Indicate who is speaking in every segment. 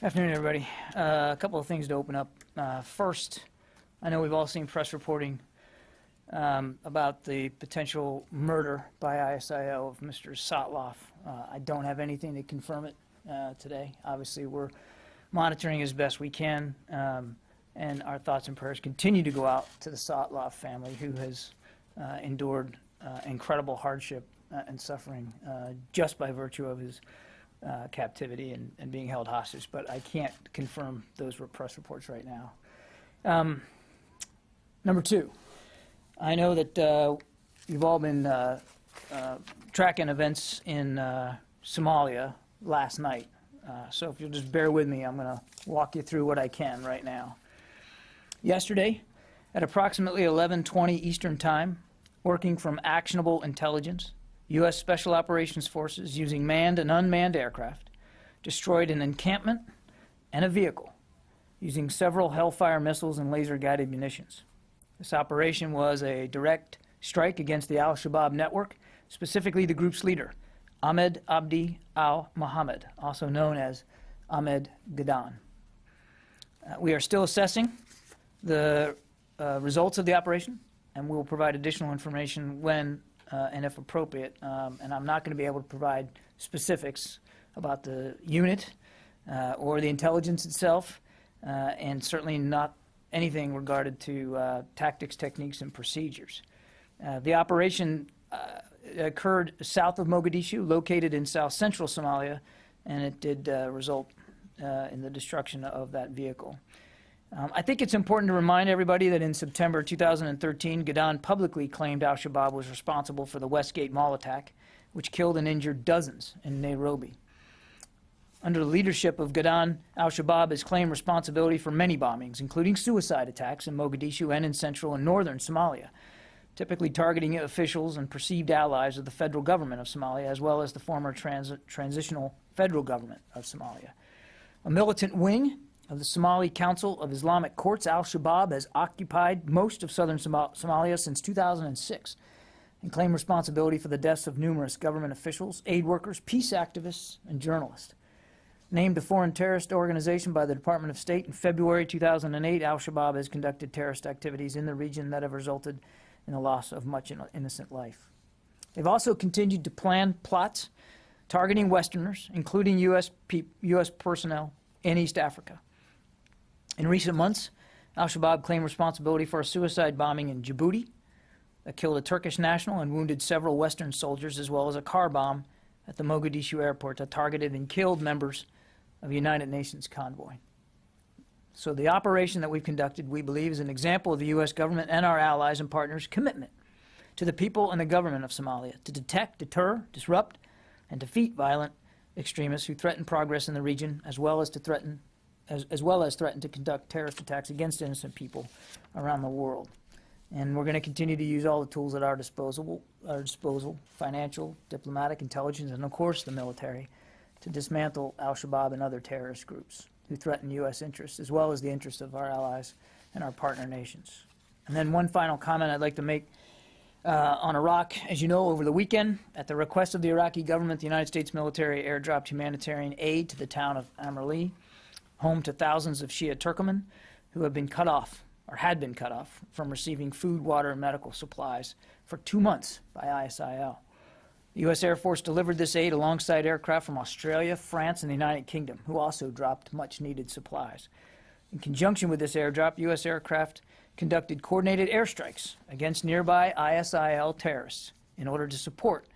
Speaker 1: Afternoon, everybody. Uh, A couple of things to open up. Uh, First, I know we've all seen press reporting um, about the potential murder by ISIL of Mr. Sotloff. Uh, I don't have anything to confirm it uh, today. Obviously, we're monitoring as best we can, um, and our thoughts and prayers continue to go out to the Sotloff family, who has uh, endured uh, incredible hardship and suffering just by virtue of his uh, captivity and, and being held hostage, but I can't confirm those re- press reports right now. Um, number two, I know that uh, you've all been uh, uh, tracking events in uh, Somalia last night, uh, so if you'll just bear with me, I'm going to walk you through what I can right now. Yesterday, at approximately 11:20 Eastern Time, working from actionable intelligence, U.S. Special Operations Forces, using manned and unmanned aircraft, destroyed an encampment and a vehicle using several Hellfire missiles and laser guided munitions. This operation was a direct strike against the al Shabaab network, specifically the group's leader, Ahmed Abdi al Mohammed, also known as Ahmed Godane. Uh, we are still assessing the uh, results of the operation, and we will provide additional information when uh, and if appropriate. Um, and I'm not going to be able to provide specifics about the unit uh, or the intelligence itself, uh, and certainly not anything regarded to uh, tactics, techniques, and procedures. Uh, the operation uh, occurred south of Mogadishu, located in south central Somalia, and it did result in the destruction of that vehicle. Um, I think it's important to remind everybody that in September 2013, Godane publicly claimed al Shabaab was responsible for the Westgate Mall attack, which killed and injured dozens in Nairobi. Under the leadership of Godane, al Shabaab has claimed responsibility for many bombings, including suicide attacks in Mogadishu and in central and northern Somalia, typically targeting officials and perceived allies of the federal government of Somalia, as well as the former trans- transitional federal government of Somalia. A militant wing of the Somali Council of Islamic Courts, al Shabaab has occupied most of southern Somal- Somalia since 2006 and claimed responsibility for the deaths of numerous government officials, aid workers, peace activists, and journalists. Named a foreign terrorist organization by the Department of State in February 2008, al Shabaab has conducted terrorist activities in the region that have resulted in the loss of much innocent life. They've also continued to plan plots targeting Westerners, including U.S. U.S. personnel in East Africa. In recent months, al Shabaab claimed responsibility for a suicide bombing in Djibouti that killed a Turkish national and wounded several Western soldiers, as well as a car bomb at the Mogadishu airport that targeted and killed members of a United Nations convoy. So, the operation that we've conducted, we believe, is an example of the U.S. government and our allies and partners' commitment to the people and the government of Somalia to detect, deter, disrupt, and defeat violent extremists who threaten progress in the region, as well as to threaten as, as well as threaten to conduct terrorist attacks against innocent people around the world. And we're going to continue to use all the tools at our disposal, our disposal, financial, diplomatic, intelligence, and of course the military, to dismantle al-Shabaab and other terrorist groups who threaten U.S. interests, as well as the interests of our allies and our partner nations. And then one final comment I'd like to make uh, on Iraq. As you know, over the weekend, at the request of the Iraqi government, the United States military airdropped humanitarian aid to the town of Amerli, home to thousands of Shia Turkoman who have been cut off or had been cut off from receiving food, water, and medical supplies for two months by ISIL. The U.S. Air Force delivered this aid alongside aircraft from Australia, France, and the United Kingdom, who also dropped much needed supplies. In conjunction with this airdrop, U.S. aircraft conducted coordinated airstrikes against nearby ISIL terrorists in order to support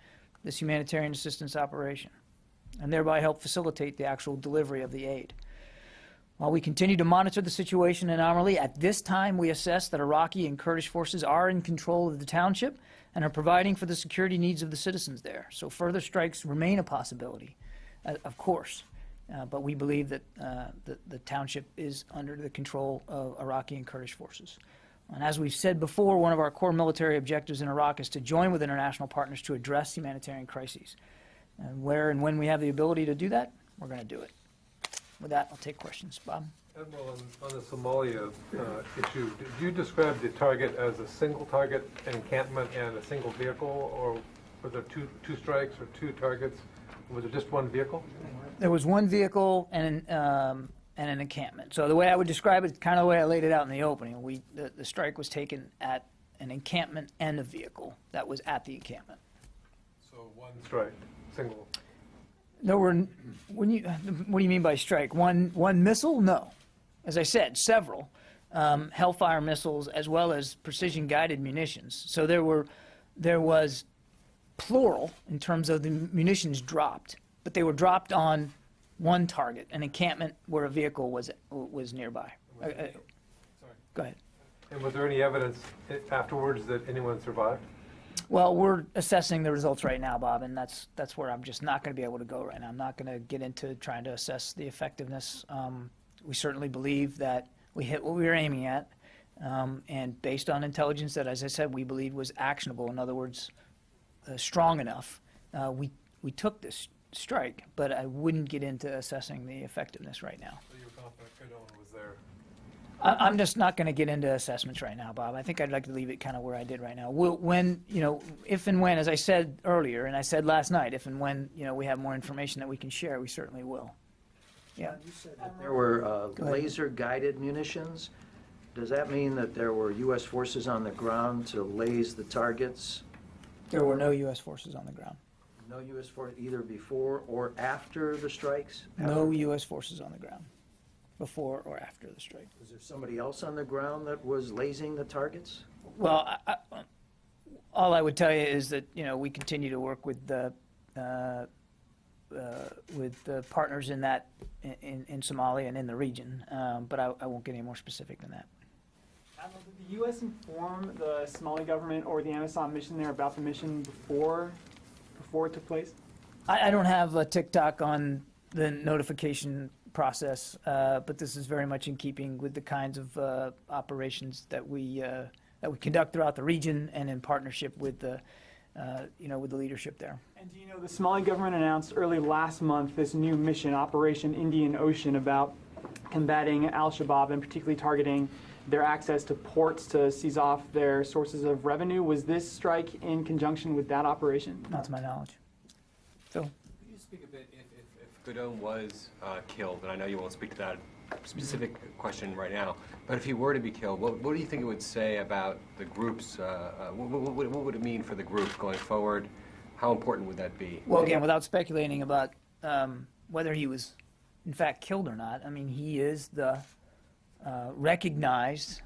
Speaker 1: this humanitarian assistance operation and thereby help facilitate the actual delivery of the aid. While we continue to monitor the situation in Amerli, at this time we assess that Iraqi and Kurdish forces are in control of the township and are providing for the security needs of the citizens there. So further strikes remain a possibility, uh, of course. Uh, but we believe that uh, the, the township is under the control of Iraqi and Kurdish forces. And as we've said before, one of our core military objectives in Iraq is to join with international partners to address humanitarian crises. And where and when we have the ability to do that, we're going to do it. With that, I'll take questions. Bob?
Speaker 2: Admiral, on, on the Somalia uh, issue, did you describe the target as a single target encampment and a single vehicle, or were there two, two strikes or two targets Was it just one vehicle?
Speaker 1: There was one vehicle and, an, um, and an encampment. So the way I would describe it, kind of the way I laid it out in the opening, we, the, the strike was taken at an encampment and a vehicle that was at the encampment.
Speaker 2: So one strike, single.
Speaker 1: There were, when you, what do you mean by strike? One, one missile? No. As I said, several um, Hellfire missiles as well as precision-guided munitions. So there were, there was plural in terms of the munitions dropped, but they were dropped on one target, an encampment where a vehicle was was nearby. Uh, uh,
Speaker 2: Sorry.
Speaker 1: Go ahead.
Speaker 2: And was there any evidence afterwards that anyone survived?
Speaker 1: Well, we're assessing the results right now, Bob, and that's, that's where I'm just not going to be able to go right now. I'm not going to get into trying to assess the effectiveness. Um, We certainly believe that we hit what we were aiming at, um, and based on intelligence that, as I said, we believed was actionable, in other words, uh, strong enough, uh, we, we took this strike, but I wouldn't get into assessing the effectiveness right now.
Speaker 2: So
Speaker 1: I- I'm just not going to get into assessments right now, Bob. I think I'd like to leave it kind of where I did right now. We'll- When, you know, if and when, as I said earlier, and I said last night, if and when, you know, we have more information that we can share, we certainly will. Yeah.
Speaker 3: You said that there were uh, laser-guided munitions. Does that mean that there were U.S. forces on the ground to laze the targets?
Speaker 1: There were no U.S. forces on the ground.
Speaker 3: No U.S. force either before or after the strikes?
Speaker 1: No U.S. forces on the ground, before or after the strike.
Speaker 3: Was there somebody else on the ground that was lasing the targets?
Speaker 1: Well, I, I, all I would tell you is that, you know, we continue to work with the, uh, uh, with the partners in that, in, in Somalia and in the region, um, but I, I won't get any more specific than that.
Speaker 4: Admiral, did the U.S. inform the Somali government or the Amisom mission there about the mission before, before it took place?
Speaker 1: I, I don't have a tick-tock on the notification process, uh, but this is very much in keeping with the kinds of uh, operations that we uh, that we conduct throughout the region and in partnership with the uh, you know with the leadership there.
Speaker 4: And do you know, the Somali government announced early last month this new mission, Operation Indian Ocean, about combating al-Shabaab and particularly targeting their access to ports to seize off their sources of revenue. Was this strike in conjunction with that operation?
Speaker 1: Not to my knowledge. Phil.
Speaker 5: Could you speak a bit, if, if was uh, killed, and I know you won't speak to that specific question right now, but if he were to be killed, what, what do you think it would say about the groups? Uh, uh, what, what, what- what would it mean for the group going forward? How important would that be?
Speaker 1: Well, again, without speculating about um, whether he was in fact killed or not, I mean, he is the uh, recognized,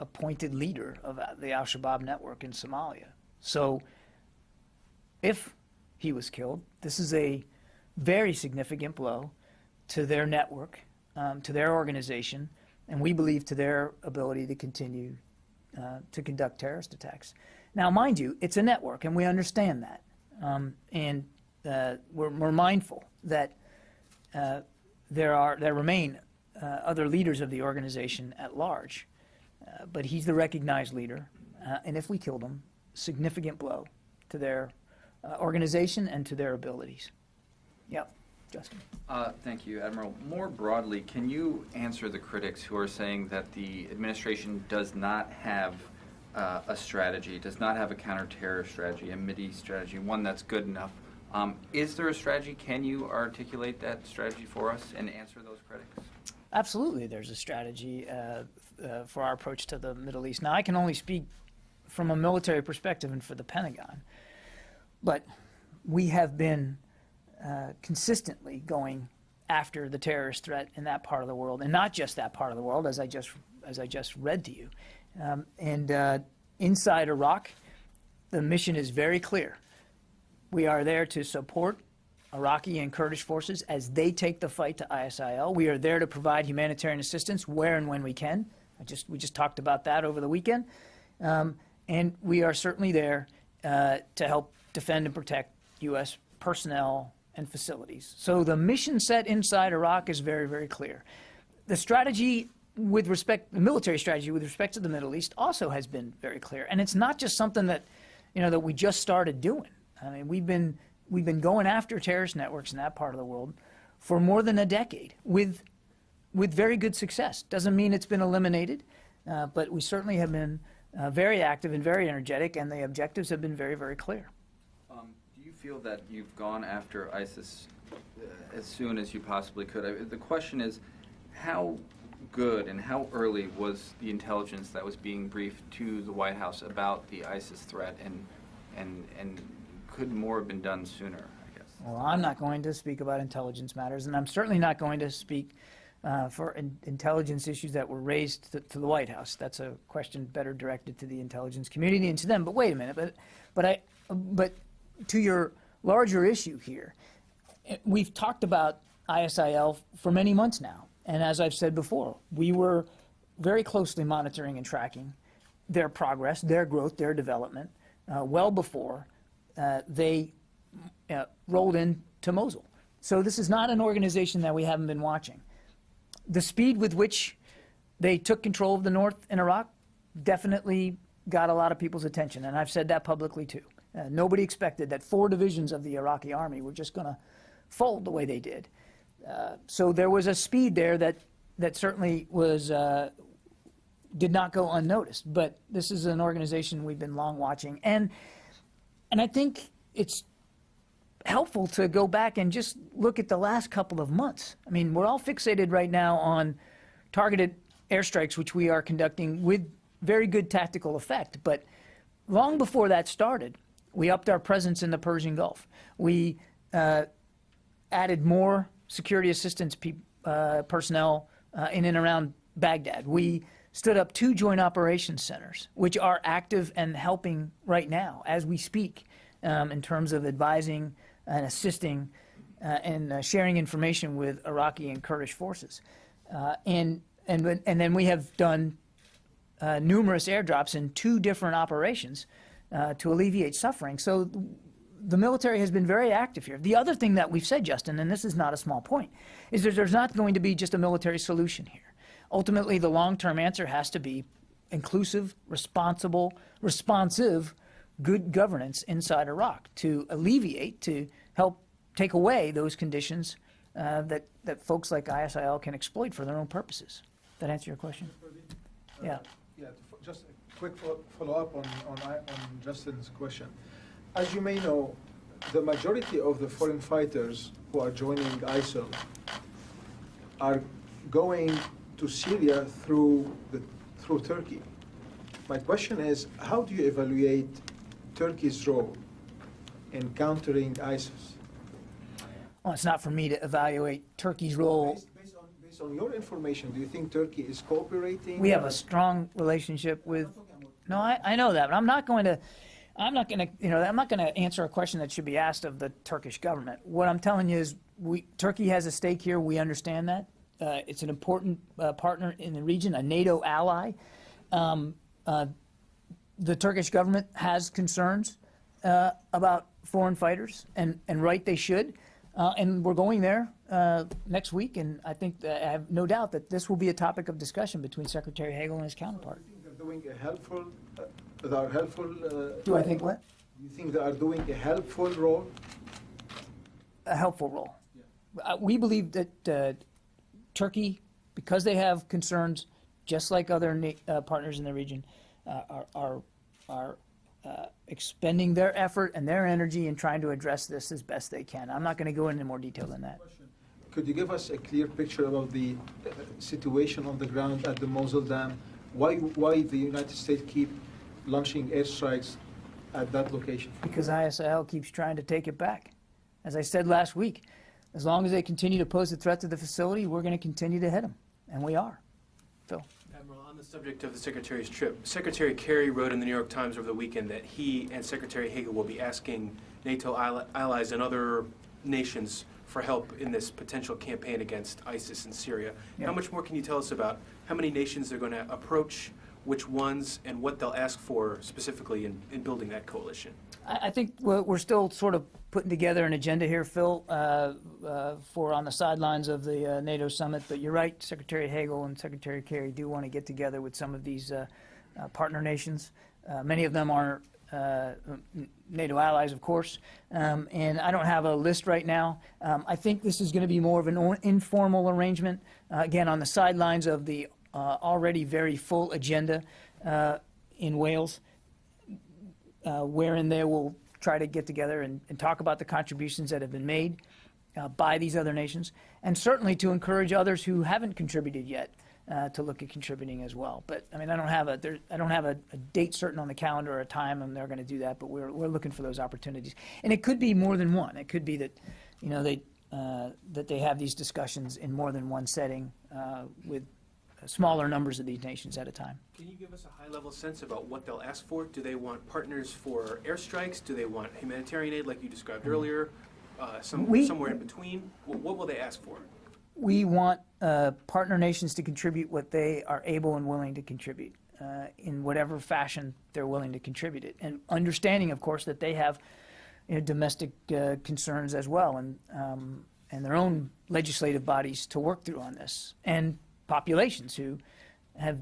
Speaker 1: appointed leader of uh, the Al Shabaab network in Somalia. So, if he was killed, this is a very significant blow to their network, um, to their organization, and we believe to their ability to continue uh, to conduct terrorist attacks. Now, mind you, it's a network, and we understand that. Um, and uh, we're, we're mindful that uh, there, are, there remain uh, other leaders of the organization at large. Uh, but he's the recognized leader, uh, and if we killed him, significant blow to their organization and to their abilities. Yep, Justin.
Speaker 6: Uh, Thank you, Admiral. More broadly, can you answer the critics who are saying that the administration does not have uh, a strategy, does not have a counterterror strategy, a Mideast strategy, one that's good enough? Um, Is there a strategy? Can you articulate that strategy for us and answer those critics?
Speaker 1: Absolutely, there's a strategy uh, uh, for our approach to the Middle East. Now, I can only speak from a military perspective and for the Pentagon, but we have been uh, consistently going after the terrorist threat in that part of the world, and not just that part of the world, as I just as I just read to you. Um, and uh, inside Iraq, the mission is very clear. We are there to support Iraqi and Kurdish forces as they take the fight to ISIL. We are there to provide humanitarian assistance where and when we can. I just we just talked about that over the weekend, um, and we are certainly there uh, to help defend and protect U.S. personnel and facilities. So the mission set inside Iraq is very very clear. The strategy with respect, the military strategy with respect to the Middle East also has been very clear, and it's not just something that you know that we just started doing. I mean, we've been we've been going after terrorist networks in that part of the world for more than a decade with with very good success. Doesn't mean it's been eliminated, uh, but we certainly have been uh, very active and very energetic, and the objectives have been very very clear.
Speaker 6: Feel that you've gone after ISIS uh, as soon as you possibly could. I- The question is, how good and how early was the intelligence that was being briefed to the White House about the ISIS threat, and, and, and could more have been done sooner, I guess?
Speaker 1: Well, I'm not going to speak about intelligence matters, and I'm certainly not going to speak uh, for in- intelligence issues that were raised to, to the White House. That's a question better directed to the intelligence community and to them. But wait a minute, but, but I, but to your larger issue here, we've talked about ISIL for many months now, and as I've said before, we were very closely monitoring and tracking their progress, their growth, their development, uh, well before uh, they uh, rolled into Mosul. So this is not an organization that we haven't been watching. The speed with which they took control of the north in Iraq definitely got a lot of people's attention, and I've said that publicly too. Uh, nobody expected that four divisions of the Iraqi army were just going to fold the way they did. Uh, so there was a speed there that that certainly was uh, did not go unnoticed. But this is an organization we've been long watching, and and I think it's helpful to go back and just look at the last couple of months. I mean, we're all fixated right now on targeted airstrikes, which we are conducting with very good tactical effect. But long before that started, we upped our presence in the Persian Gulf. We uh, added more security assistance pe- uh, personnel uh, in and around Baghdad. We stood up two joint operations centers, which are active and helping right now as we speak um, in terms of advising and assisting uh, and uh, sharing information with Iraqi and Kurdish forces. Uh, and, and, and then we have done numerous airdrops in two different operations uh, to alleviate suffering. So the military has been very active here. The other thing that we've said, Justin, and this is not a small point, is that there's not going to be just a military solution here. Ultimately, the long-term answer has to be inclusive, responsible, responsive, good governance inside Iraq to alleviate, to help take away those conditions uh, that, that folks like ISIL can exploit for their own purposes. That answer your question? Yeah.
Speaker 7: Yeah, just quick follow-up on, on, on Justin's question. As you may know, the majority of the foreign fighters who are joining ISIL are going to Syria through the, through Turkey. My question is, how do you evaluate Turkey's role in countering ISIS?
Speaker 1: Well, it's not for me to evaluate Turkey's role.
Speaker 7: Based, based on, based on your information, do you think Turkey is cooperating?
Speaker 1: We have a strong relationship with. No, I, I know that, but I'm not going to. I'm not going to. You know, I'm not going to answer a question that should be asked of the Turkish government. What I'm telling you is, we Turkey has a stake here. We understand that. Uh, it's an important uh, partner in the region, a NATO ally. Um, uh, the Turkish government has concerns uh, about foreign fighters, and, and right they should. Uh, and we're going there uh, next week, and I think I have no doubt that this will be a topic of discussion between Secretary Hagel and his counterpart.
Speaker 7: Helpful, are helpful? uh,
Speaker 1: Do I think what?
Speaker 7: Do you think they are doing a helpful role?
Speaker 1: A helpful role. Uh, we believe that uh, Turkey, because they have concerns, just like other uh, partners in the region, uh, are are, are uh, expending their effort and their energy in trying to address this as best they can. I'm not going to go into more detail than that.
Speaker 7: Could you give us a clear picture about the uh, situation on the ground at the Mosul Dam? Why, why the United States keep launching airstrikes at that location?
Speaker 1: because ISIL keeps trying to take it back. As I said last week, as long as they continue to pose a threat to the facility, we're going to continue to hit them, and we are. Phil.
Speaker 8: Admiral, on the subject of the Secretary's trip, Secretary Kerry wrote in the New York Times over the weekend that he and Secretary Hagel will be asking NATO allies and other nations for help in this potential campaign against ISIS in Syria.
Speaker 1: Yeah.
Speaker 8: How much more can you tell us about how many nations they're going to approach, which ones, and what they'll ask for specifically in, in building that coalition?
Speaker 1: I, I think we're, we're still sort of putting together an agenda here, Phil, uh, uh, for on the sidelines of the uh, NATO summit. But you're right, Secretary Hagel and Secretary Kerry do want to get together with some of these uh, uh, partner nations. Uh, many of them are NATO allies, of course, um, and I don't have a list right now. Um, I think this is going to be more of an informal arrangement, again, on the sidelines of the uh, already very full agenda uh, in Wales uh, wherein they will try to get together and, and talk about the contributions that have been made uh, by these other nations, and certainly to encourage others who haven't contributed yet uh, to look at contributing as well. But I mean, I don't have a there, I don't have a, a date certain on the calendar or a time when they're going to do that. But we're we're looking for those opportunities, and it could be more than one. It could be that, you know, they uh, that they have these discussions in more than one setting uh, with smaller numbers of these nations at a time.
Speaker 8: Can you give us a high-level sense about what they'll ask for? Do they want partners for airstrikes? Do they want humanitarian aid like you described earlier? Uh, some,
Speaker 1: We-
Speaker 8: somewhere in between? What, what will they ask for?
Speaker 1: We want uh, partner nations to contribute what they are able and willing to contribute uh, in whatever fashion they're willing to contribute it, and understanding, of course, that they have you know, domestic uh, concerns as well, and um, and their own legislative bodies to work through on this, and populations who have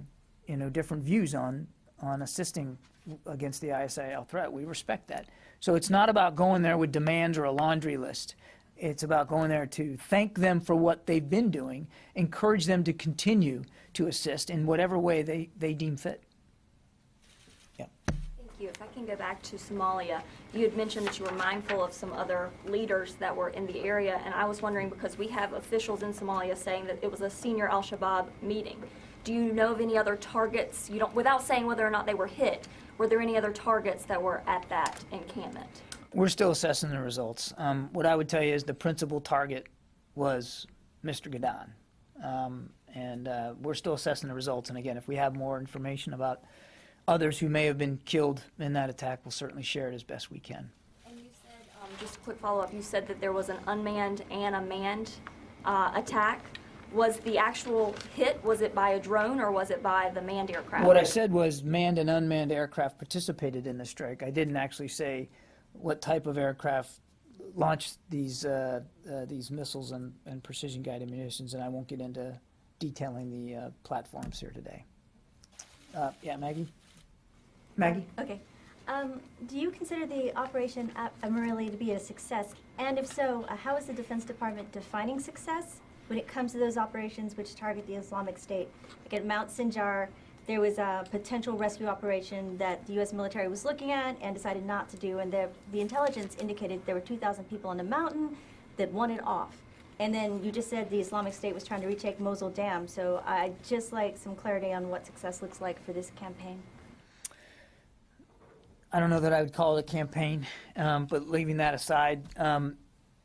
Speaker 1: you know different views on on assisting against the ISIL threat. We respect that. So it's not about going there with demands or a laundry list. It's about going there to thank them for what they've been doing, encourage them to continue to assist in whatever way they, they deem fit.
Speaker 9: You. If I can go back to Somalia, you had mentioned that you were mindful of some other leaders that were in the area, and I was wondering, because we have officials in Somalia saying that it was a senior al-Shabaab meeting. Do you know of any other targets, you don't, without saying whether or not they were hit, were there any other targets that were at that encampment?
Speaker 1: We're still assessing the results. Um, what I would tell you is the principal target was Mr. Godane. Um, and uh, we're still assessing the results. And again, if we have more information about others who may have been killed in that attack, we'll certainly share it as best we can.
Speaker 9: And you said, um, just a quick follow-up, you said that there was an unmanned and a manned uh, attack. Was the actual hit, was it by a drone or was it by the manned aircraft?
Speaker 1: What I said was manned and unmanned aircraft participated in the strike. I didn't actually say what type of aircraft launched these uh, uh, these missiles and, and precision guided munitions, and I won't get into detailing the uh, platforms here today. Uh, yeah, Maggie. Maggie.
Speaker 10: Okay. Um, do you consider the operation at Amerli to be a success? And if so, uh, how is the Defense Department defining success when it comes to those operations which target the Islamic State? Like at Mount Sinjar, there was a potential rescue operation that the U.S. military was looking at and decided not to do, and the, the intelligence indicated there were 2,000 people on the mountain that wanted off. And then you just said the Islamic State was trying to retake Mosul Dam, so I'd just like some clarity on what success looks like for this campaign.
Speaker 1: I don't know that I would call it a campaign, um, but leaving that aside, um,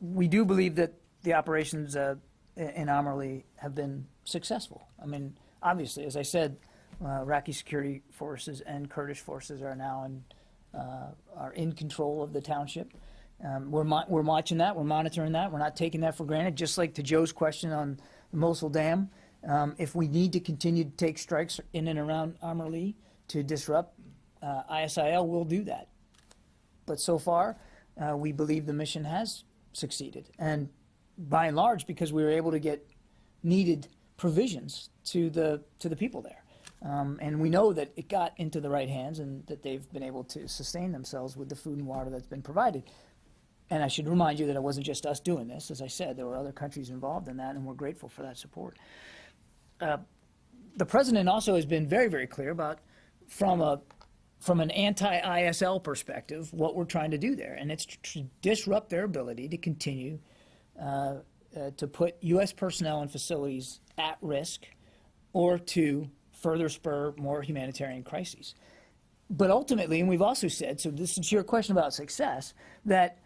Speaker 1: we do believe that the operations uh, in Amerli have been successful. I mean, obviously, as I said, uh, Iraqi security forces and Kurdish forces are now in, uh, are in control of the township. Um, we're, we're watching that, we're monitoring that, we're not taking that for granted, just like to Joe's question on the Mosul Dam. Um, if we need to continue to take strikes in and around Amerli to disrupt uh, ISIL will do that. But so far, uh, we believe the mission has succeeded. And by and large, because we were able to get needed provisions to the, to the people there. Um, and we know that it got into the right hands and that they've been able to sustain themselves with the food and water that's been provided. And I should remind you that it wasn't just us doing this. As I said, there were other countries involved in that, and we're grateful for that support. Uh, the president also has been very, very clear about, from a from an anti-ISL perspective, what we're trying to do there, and it's to disrupt their ability to continue uh, uh, to put U.S. personnel and facilities at risk, or to further spur more humanitarian crises. But ultimately, and we've also said, so this is your question about success, that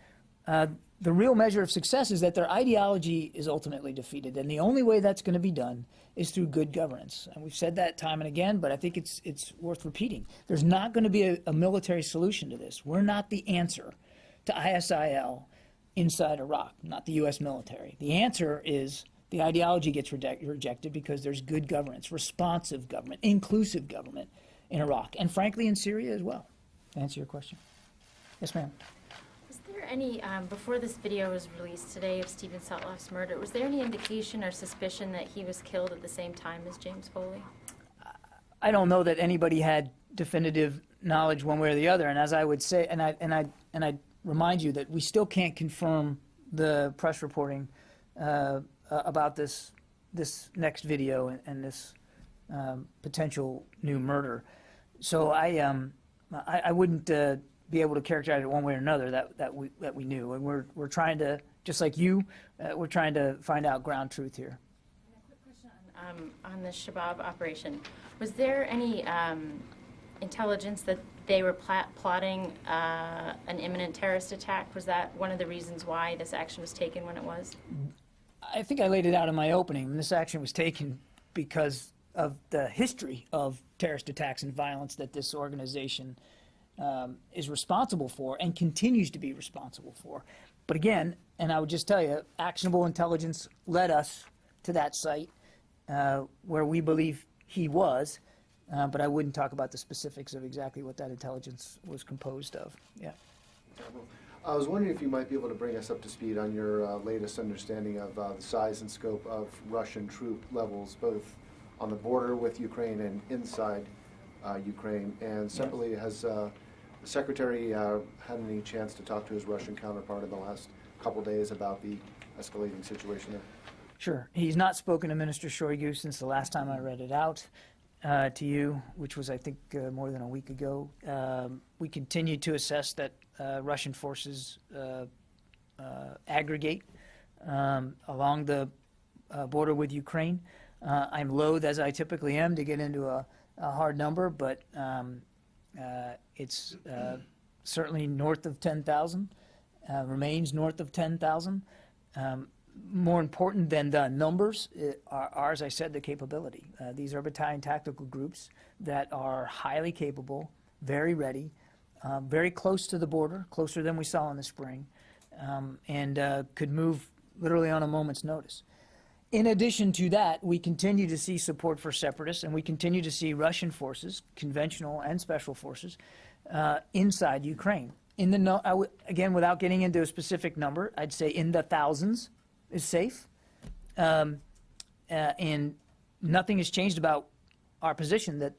Speaker 1: uh, the real measure of success is that their ideology is ultimately defeated, and the only way that's going to be done is through good governance. And we've said that time and again, but I think it's it's worth repeating. There's not going to be a, a military solution to this. We're not the answer to ISIL inside Iraq, not the U.S. military. The answer is the ideology gets reject, rejected because there's good governance, responsive government, inclusive government in Iraq, and frankly in Syria as well. To answer your question. Yes, ma'am.
Speaker 11: Any, um, before this video was released today of Stephen Sotloff's murder, was there any indication or suspicion that he was killed at the same time as James Foley?
Speaker 1: I don't know that anybody had definitive knowledge one way or the other. And as I would say, and I and I and I remind you that we still can't confirm the press reporting uh, about this this next video and, and this um, potential new murder. So I um I, I wouldn't uh, be able to characterize it one way or another that, that we, that we knew. And we're, we're trying to, just like you, uh, we're trying to find out ground truth here.
Speaker 11: Um, on the Shabab operation, was there any um, intelligence that they were pla- plotting uh, an imminent terrorist attack? Was that one of the reasons why this action was taken when it was?
Speaker 1: I think I laid it out in my opening. This action was taken because of the history of terrorist attacks and violence that this organization um, is responsible for and continues to be responsible for. But again, and I would just tell you, actionable intelligence led us to that site uh, where we believe he was. Uh, but I wouldn't talk about the specifics of exactly what that intelligence was composed of. Yeah.
Speaker 12: I was wondering if you might be able to bring us up to speed on your uh, latest understanding of uh, the size and scope of Russian troop levels, both on the border with Ukraine and inside uh, Ukraine. And separately, has uh, the Secretary uh, had any chance to talk to his Russian counterpart in the last couple days about the escalating situation there?
Speaker 1: Sure. He's not spoken to Minister Shoigu since the last time I read it out uh, to you, which was, I think, uh, more than a week ago. Um, we continue to assess that uh, Russian forces uh, uh, aggregate um, along the uh, border with Ukraine. I'm loath, as I typically am, to get into a, a hard number, but um, it's uh, certainly north of 10,000, uh, remains north of 10,000. Um, more important than the numbers uh, are, are, as I said, the capability. Uh, these are battalion tactical groups that are highly capable, very ready, um, very close to the border, closer than we saw in the spring, um, and uh, could move literally on a moment's notice. In addition to that, we continue to see support for separatists, and we continue to see Russian forces, conventional and special forces, uh, inside Ukraine. In the no, again, without getting into a specific number, I'd say in the thousands is safe, um, uh, and nothing has changed about our position that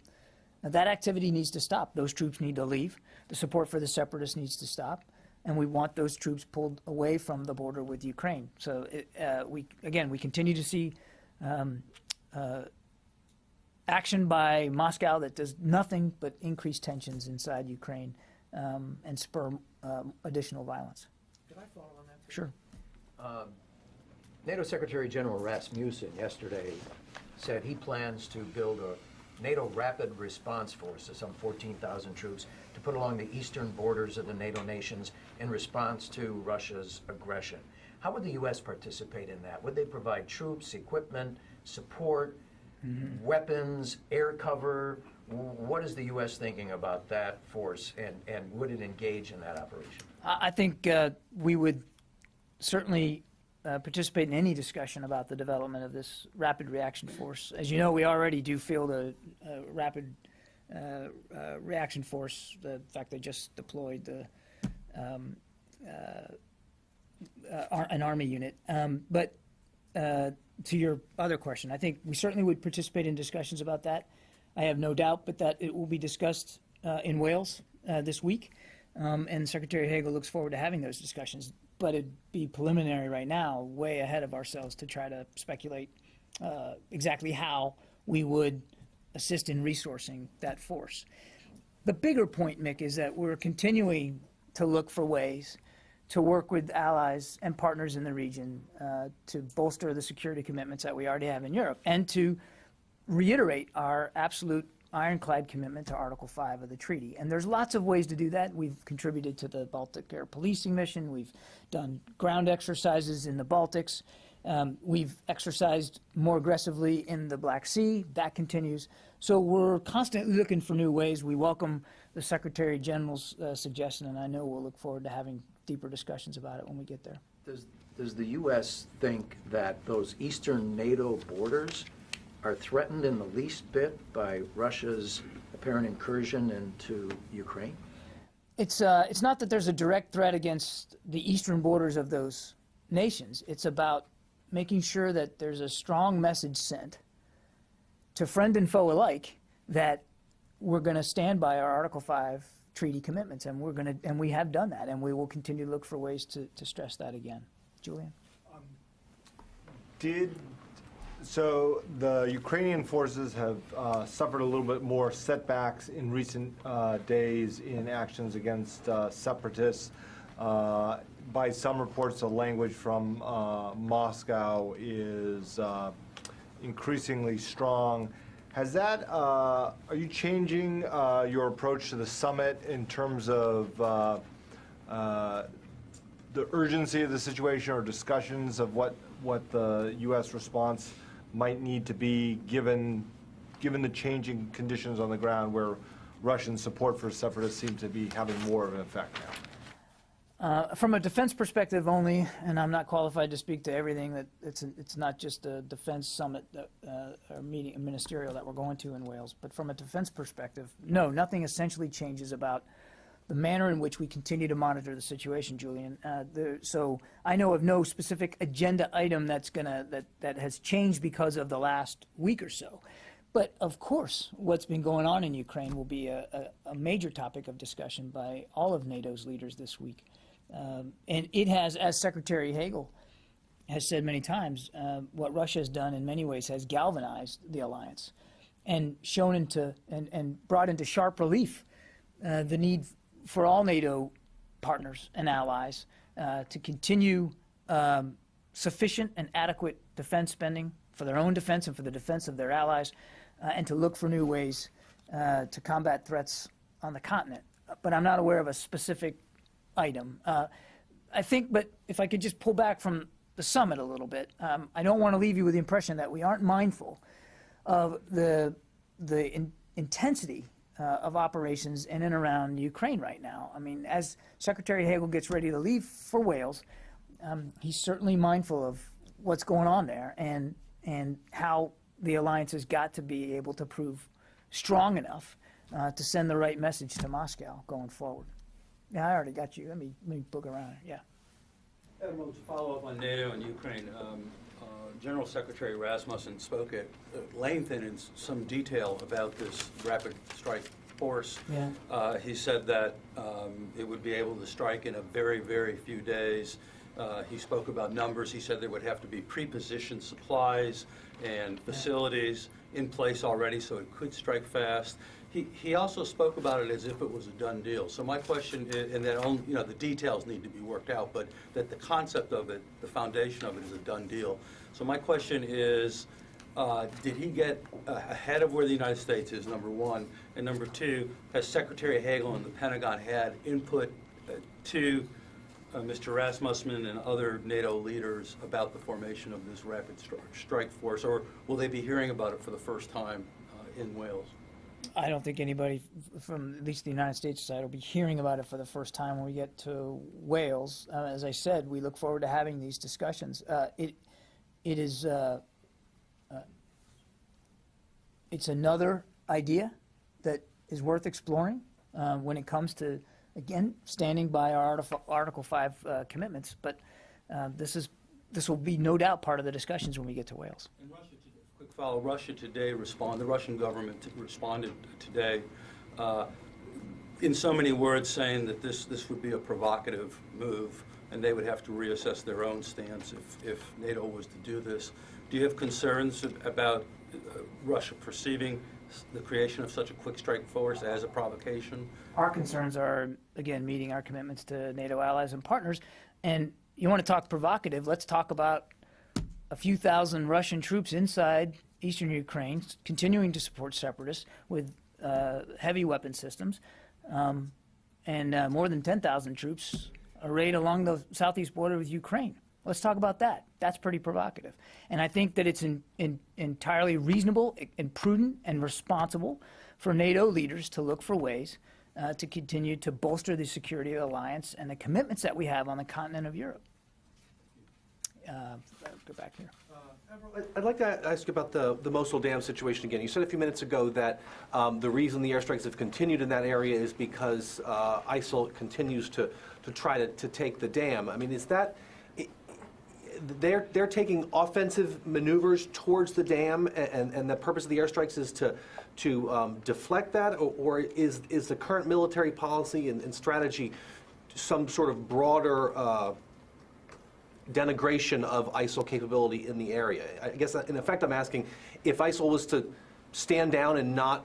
Speaker 1: that activity needs to stop. Those troops need to leave. The support for the separatists needs to stop, and we want those troops pulled away from the border with Ukraine. So, it, uh, we again, we continue to see um, uh, action by Moscow that does nothing but increase tensions inside Ukraine um, and spur um, additional violence.
Speaker 3: Can I follow on that?
Speaker 1: Sure.
Speaker 3: Um, NATO Secretary General Rasmussen yesterday said he plans to build a NATO Rapid Response Force of some 14,000 troops to put along the eastern borders of the NATO nations in response to Russia's aggression. How would the U.S. participate in that? Would they provide troops, equipment, support, weapons, air cover? What is the U.S. thinking about that force, and, and would it engage in that operation?
Speaker 1: I think uh, we would certainly uh, participate in any discussion about the development of this rapid reaction force. As you know, we already do field a, a rapid uh, uh, reaction force. The in fact, they just deployed the um, uh, uh, ar- an army unit. Um, but uh, to your other question, I think we certainly would participate in discussions about that. I have no doubt, but that it will be discussed uh, in Wales uh, this week, um, and Secretary Hagel looks forward to having those discussions. But it'd be preliminary right now, way ahead of ourselves to try to speculate uh, exactly how we would assist in resourcing that force. The bigger point, Mick, is that we're continuing to look for ways to work with allies and partners in the region uh, to bolster the security commitments that we already have in Europe and to reiterate our absolute ironclad commitment to Article 5 of the treaty. And there's lots of ways to do that. We've contributed to the Baltic Air Policing Mission. We've done ground exercises in the Baltics. Um, we've exercised more aggressively in the Black Sea. That continues. So we're constantly looking for new ways. We welcome the Secretary General's uh, suggestion, and I know we'll look forward to having deeper discussions about it when we get there.
Speaker 3: Does, does the U.S. think that those eastern NATO borders are threatened in the least bit by Russia's apparent incursion into Ukraine?
Speaker 1: It's, uh, it's not that there's a direct threat against the eastern borders of those nations. It's about making sure that there's a strong message sent to friend and foe alike that we're going to stand by our Article 5 treaty commitments, and we're going to, and we have done that, and we will continue to look for ways to, to stress that again. Julian?
Speaker 13: Did So the Ukrainian forces have uh, suffered a little bit more setbacks in recent uh, days in actions against uh, separatists. Uh, By some reports, the language from uh, Moscow is uh, increasingly strong. Has that, uh, are you changing uh, your approach to the summit in terms of uh, uh, the urgency of the situation or discussions of what, what the U.S. response might need to be, given, given the changing conditions on the ground where Russian support for separatists seems to be having more of an effect now?
Speaker 1: Uh, From a defense perspective only, and I'm not qualified to speak to everything, that it's, it's not just a defense summit, that, uh, or meeting, a ministerial that we're going to in Wales, but from a defense perspective, no, nothing essentially changes about the manner in which we continue to monitor the situation, Julian. Uh, the- So I know of no specific agenda item that's gonna, that, that has changed because of the last week or so. But of course, what's been going on in Ukraine will be a, a, a major topic of discussion by all of NATO's leaders this week. Um, and it has, as Secretary Hagel has said many times, uh, what Russia has done in many ways has galvanized the alliance and shown into and, and brought into sharp relief uh, the need for all NATO partners and allies uh, to continue um, sufficient and adequate defense spending for their own defense and for the defense of their allies, uh, and to look for new ways uh, to combat threats on the continent. But I'm not aware of a specific item. Uh, I think, but if I could just pull back from the summit a little bit, um, I don't want to leave you with the impression that we aren't mindful of the the in, intensity uh, of operations in and around Ukraine right now. I mean, as Secretary Hagel gets ready to leave for Wales, um, he's certainly mindful of what's going on there and and how the alliance has got to be able to prove strong enough uh, to send the right message to Moscow going forward. Yeah, I already got you. Let me let me book around. Yeah.
Speaker 14: Admiral, to follow up on NATO and Ukraine, um, uh, General Secretary Rasmussen spoke at at length and in some detail about this rapid strike force.
Speaker 1: Yeah.
Speaker 14: Uh, He said that um, it would be able to strike in a very, very few days. Uh, He spoke about numbers. He said there would have to be pre-positioned supplies and facilities in place already, so it could strike fast. He, he also spoke about it as if it was a done deal. So my question, i- and that, only- you know, the details need to be worked out, but that the concept of it, the foundation of it is a done deal. So my question is, uh, did he get uh, ahead of where the United States is, number one? And number two, has Secretary Hagel and the Pentagon had input uh, to uh, Mr. Rasmussen and other NATO leaders about the formation of this rapid stri- strike force? Or will they be hearing about it for the first time uh, in Wales?
Speaker 1: I don't think anybody from at least the United States side will be hearing about it for the first time when we get to Wales. Uh, as I said, we look forward to having these discussions. Uh, it it is uh, it's another idea that is worth exploring when it comes to again standing by our Artif- Article Five uh, commitments. But uh, this is this will be no doubt part of the discussions when we get to Wales.
Speaker 14: Russia today, quick follow, Russia today respond, the Russian government responded today uh, in so many words saying that this, this would be a provocative move and they would have to reassess their own stance if, if NATO was to do this. Do you have concerns about uh, Russia perceiving the creation of such a quick strike force as a provocation?
Speaker 1: Our concerns are, again, meeting our commitments to NATO allies and partners. And you want to talk provocative, let's talk about a few thousand Russian troops inside eastern Ukraine, continuing to support separatists with uh, heavy weapon systems, um, and uh, more than 10,000 troops arrayed along the southeast border with Ukraine. Let's talk about that. That's pretty provocative. And I think that it's in, in, entirely reasonable and prudent and responsible for NATO leaders to look for ways uh, to continue to bolster the security of the alliance and the commitments that we have on the continent of Europe. Uh, go back here.
Speaker 15: I'd like to ask about the, the Mosul Dam situation again. You said a few minutes ago that um, the reason the airstrikes have continued in that area is because uh, ISIL continues to, to try to, to take the dam. I mean, is that, they're, they're taking offensive maneuvers towards the dam, and, and the purpose of the airstrikes is to, to um, deflect that, or, or is, is the current military policy and, and strategy some sort of broader uh, denigration of ISIL capability in the area. I guess, in effect, I'm asking, if ISIL was to stand down and not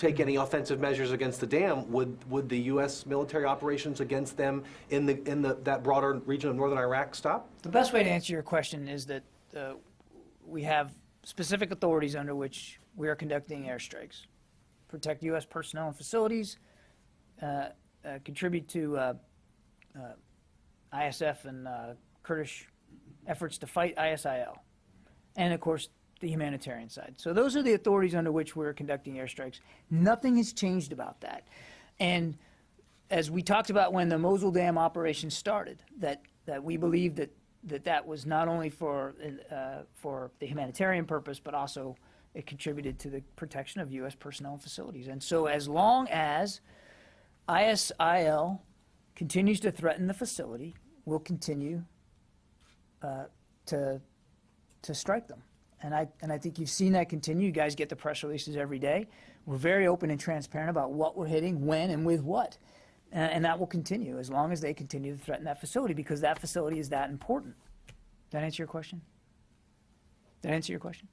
Speaker 15: take any offensive measures against the dam, would, would the U.S. military operations against them in the, in the, that broader region of northern Iraq stop?
Speaker 1: The best way to answer your question is that uh, we have specific authorities under which we are conducting airstrikes. Protect U.S. personnel and facilities, uh, uh, contribute to uh, uh, ISF and uh, Kurdish efforts to fight ISIL, and of course, the humanitarian side. So those are the authorities under which we're conducting airstrikes. Nothing has changed about that. And as we talked about when the Mosul Dam operation started, that, that we believe that, that that was not only for, uh, for the humanitarian purpose, but also it contributed to the protection of U.S. personnel and facilities. And so as long as ISIL continues to threaten the facility, we'll continue uh, to, to strike them. And I, and I think you've seen that continue. You guys get the press releases every day. We're very open and transparent about what we're hitting, when, and with what. Uh, and that will continue as long as they continue to threaten that facility because that facility is that important. Did that answer your question? Did that answer your question?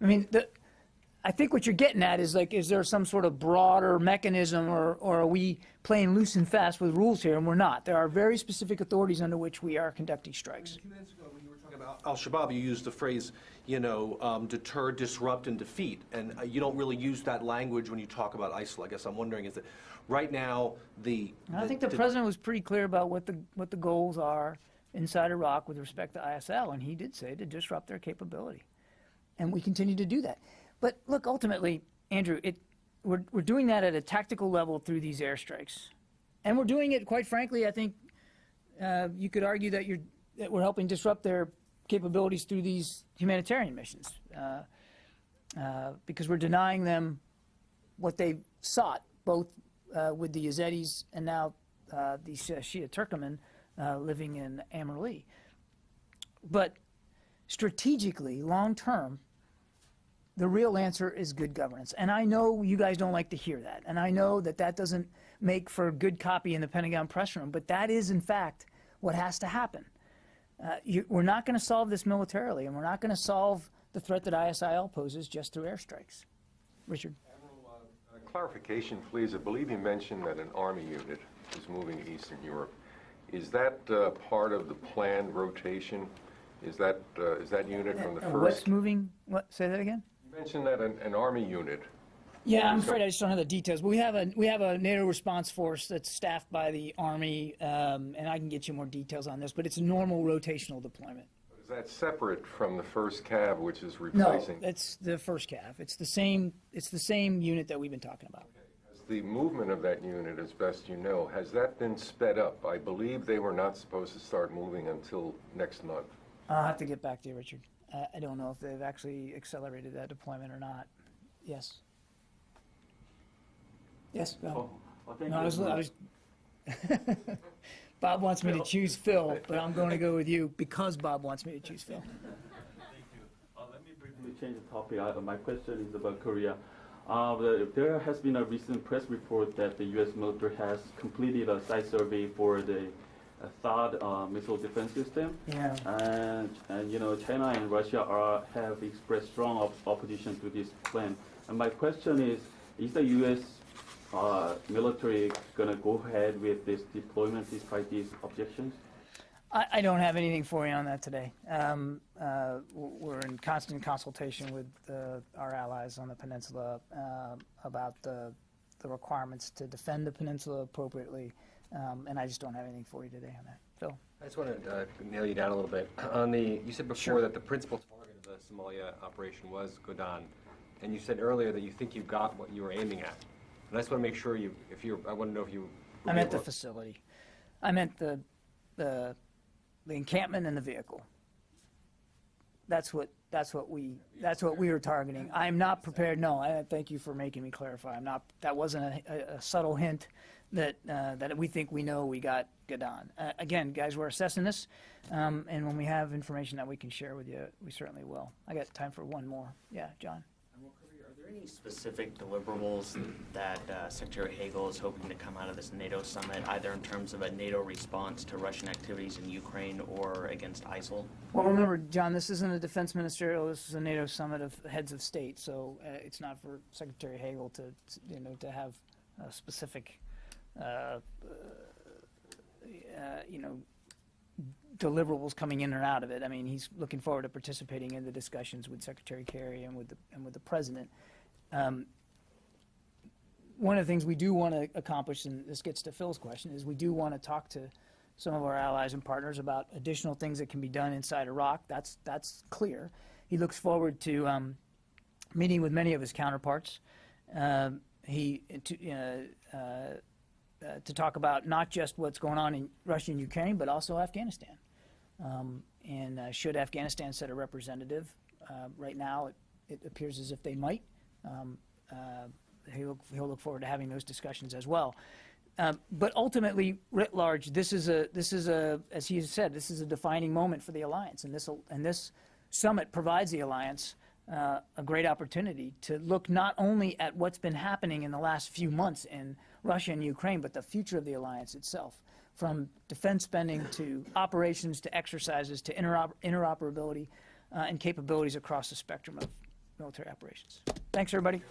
Speaker 1: I mean, the, I think what you're getting at is like, is there some sort of broader mechanism or, or are we playing loose and fast with rules here? And we're not. There are very specific authorities under which we are conducting strikes.
Speaker 15: A few minutes ago, when you were talking about Al-Shabaab, you used the phrase, you know, um, deter, disrupt, and defeat. And uh, you don't really use that language when you talk about ISIL. I guess I'm wondering, is that right now, the...
Speaker 1: I think the president was pretty clear about what the, what the goals are inside Iraq with respect to ISIL, and he did say to disrupt their capability. And we continue to do that. But look, ultimately, Andrew, it, we're, we're doing that at a tactical level through these airstrikes. And we're doing it, quite frankly, I think uh, you could argue that, you're, that we're helping disrupt their capabilities through these humanitarian missions uh, uh, because we're denying them what they sought, both uh, with the Yazidis and now uh, the Shia Turkmen uh, living in Amerli. But strategically, long term, the real answer is good governance. And I know you guys don't like to hear that. And I know that that doesn't make for good copy in the Pentagon press room. But that is, in fact, what has to happen. Uh, you, we're not going to solve this militarily, and we're not going to solve the threat that ISIL poses just through airstrikes. Richard?
Speaker 16: Uh, Clarification, please. I believe you mentioned that an Army unit is moving to Eastern Europe. Is that uh, part of the planned rotation? Is that, uh, is that unit from the first?
Speaker 1: What's moving? What? Say that again?
Speaker 16: You mentioned that an, an Army unit.
Speaker 1: Yeah, I'm afraid I just don't have the details. But we have a we have a NATO response force that's staffed by the Army, um, and I can get you more details on this. But it's a normal rotational deployment.
Speaker 16: Is that separate from the first CAV, which is replacing?
Speaker 1: No, it's the first CAV. It's the same. It's the same unit that we've been talking about.
Speaker 16: Has The movement of that unit, as best you know, has that been sped up? I believe they were not supposed to start moving until next month.
Speaker 1: I'll have to get back to you, Richard. I, I don't know if they've actually accelerated that deployment or not. Yes. Yes. Go ahead. no, I was, I was Bob wants me to choose Phil, but I'm going to go with you because Bob wants me to choose Phil. Thank you.
Speaker 17: Uh, let me briefly change the topic. Uh, my question is about Korea. Uh, the, there has been a recent press report that the U.S. military has completed a site survey for the uh, THAAD uh, missile defense system.
Speaker 1: Yeah.
Speaker 17: And, and you know, China and Russia are, have expressed strong op- opposition to this plan. And my question is, is the U.S. Uh, military going to go ahead with this deployment despite these objections?
Speaker 1: I, I don't have anything for you on that today. Um, uh, we're in constant consultation with uh, our allies on the peninsula uh, about the, the requirements to defend the peninsula appropriately, um, and I just don't have anything for you today on that. Phil?
Speaker 5: I just want to uh, nail you down a little bit. On the, you said before that the principal target of the Somalia operation was Godane, and you said earlier that you think you got what you were aiming at. And I just want to make sure you, if you, I want to know if you.
Speaker 1: I meant the facility. I meant the, the, the encampment and the vehicle. That's what, that's what we, that's what we were targeting. I'm not prepared, no, I, thank you for making me clarify. I'm not, that wasn't a, a- a subtle hint that, uh, that we think we know we got Godane. Uh, again, guys, we're assessing this, um, and when we have information that we can share with you, we certainly will. I got time for one more. Yeah, John?
Speaker 18: There any specific deliverables that uh, Secretary Hagel is hoping to come out of this NATO summit, either in terms of a NATO response to Russian activities in Ukraine or against ISIL?
Speaker 1: Well, remember, John, this isn't a defense ministerial, this is a NATO summit of heads of state, so uh, it's not for Secretary Hagel to, you know, to have a specific, uh, uh, you know, deliverables coming in or out of it. I mean, he's looking forward to participating in the discussions with Secretary Kerry and with the, and with the President. Um, one of the things we do want to accomplish, and this gets to Phil's question, is we do want to talk to some of our allies and partners about additional things that can be done inside Iraq. That's that's clear. He looks forward to um, meeting with many of his counterparts. Um, he to, uh, uh, uh, to talk about not just what's going on in Russia and Ukraine, but also Afghanistan. Um, and uh, should Afghanistan set a representative? Uh, right now, it, it appears as if they might. Um, uh, he'll, he'll look forward to having those discussions as well. Um, but ultimately, writ large, this is a this is a as he said, this is a defining moment for the alliance, and this and this summit provides the alliance uh, a great opportunity to look not only at what's been happening in the last few months in Russia and Ukraine, but the future of the alliance itself, from defense spending to operations to exercises to interoper interoperability uh, and capabilities across the spectrum of military operations. Thanks, everybody.